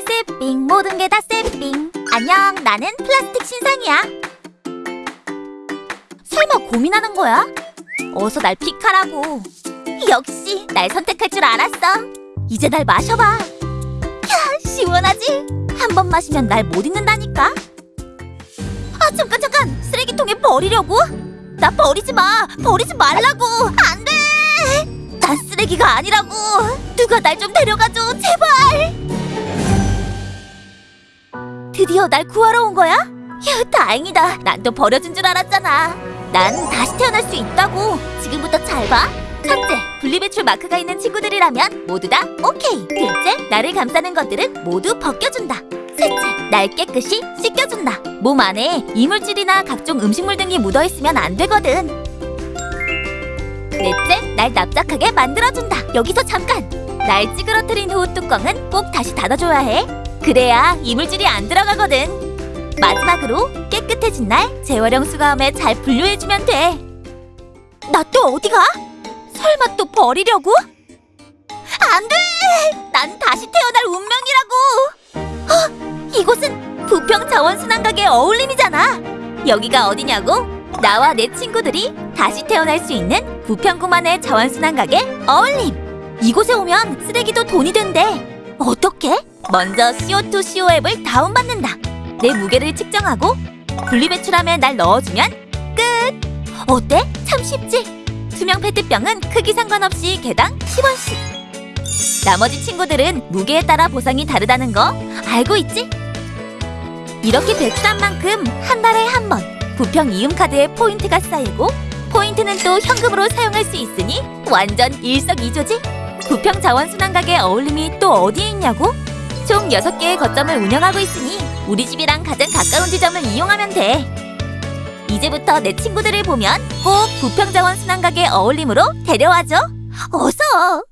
세핑 모든 게다 세핑. 안녕 나는 플라스틱 신상이야. 설마 고민하는 거야? 어서 날 픽하라고. 역시 날 선택할 줄 알았어. 이제 날 마셔봐. 야 시원하지? 한 번 마시면 날 못 잊는다니까. 아 잠깐 잠깐! 쓰레기통에 버리려고? 나 버리지 마! 버리지 말라고! 안돼! 난 쓰레기가 아니라고! 누가 날 좀 데려가줘! 제발 드디어 날 구하러 온 거야? 휴 다행이다. 난또 버려진 줄 알았잖아. 난 다시 태어날 수 있다고. 지금부터 잘 봐. 첫째, 분리배출 마크가 있는 친구들이라면 모두 다 오케이. 둘째, 나를 감싸는 것들은 모두 벗겨준다. 셋째, 날 깨끗이 씻겨준다. 몸 안에 이물질이나 각종 음식물 등이 묻어있으면 안 되거든. 넷째, 날 납작하게 만들어준다. 여기서 잠깐! 날 찌그러뜨린 후 뚜껑은 꼭 다시 닫아줘야 해 그래야 이물질이 안 들어가거든 마지막으로 깨끗해진 날 재활용 수거함에 잘 분류해주면 돼. 나 또 어디 가? 설마 또 버리려고? 안 돼! 난 다시 태어날 운명이라고! 어, 이곳은 부평 자원순환가게 어울림이잖아. 여기가 어디냐고? 나와 내 친구들이 다시 태어날 수 있는 부평구만의 자원순환가게 어울림. 이곳에 오면 쓰레기도 돈이 된대. 어떻게? 먼저 CO2 CO 앱을 다운받는다. 내 무게를 측정하고 분리배출함에 날 넣어주면 끝! 어때? 참 쉽지? 투명 페트병은 크기 상관없이 개당 10원씩 나머지 친구들은 무게에 따라 보상이 다르다는 거 알고 있지? 이렇게 배출한 만큼 한 달에 한 번 부평 이음카드에 포인트가 쌓이고 포인트는 또 현금으로 사용할 수 있으니 완전 일석이조지? 부평 자원순환가게 어울림이 또 어디에 있냐고? 총 6개의 거점을 운영하고 있으니 우리 집이랑 가장 가까운 지점을 이용하면 돼. 이제부터 내 친구들을 보면 꼭 부평자원 순환가게 어울림으로 데려와줘. 어서!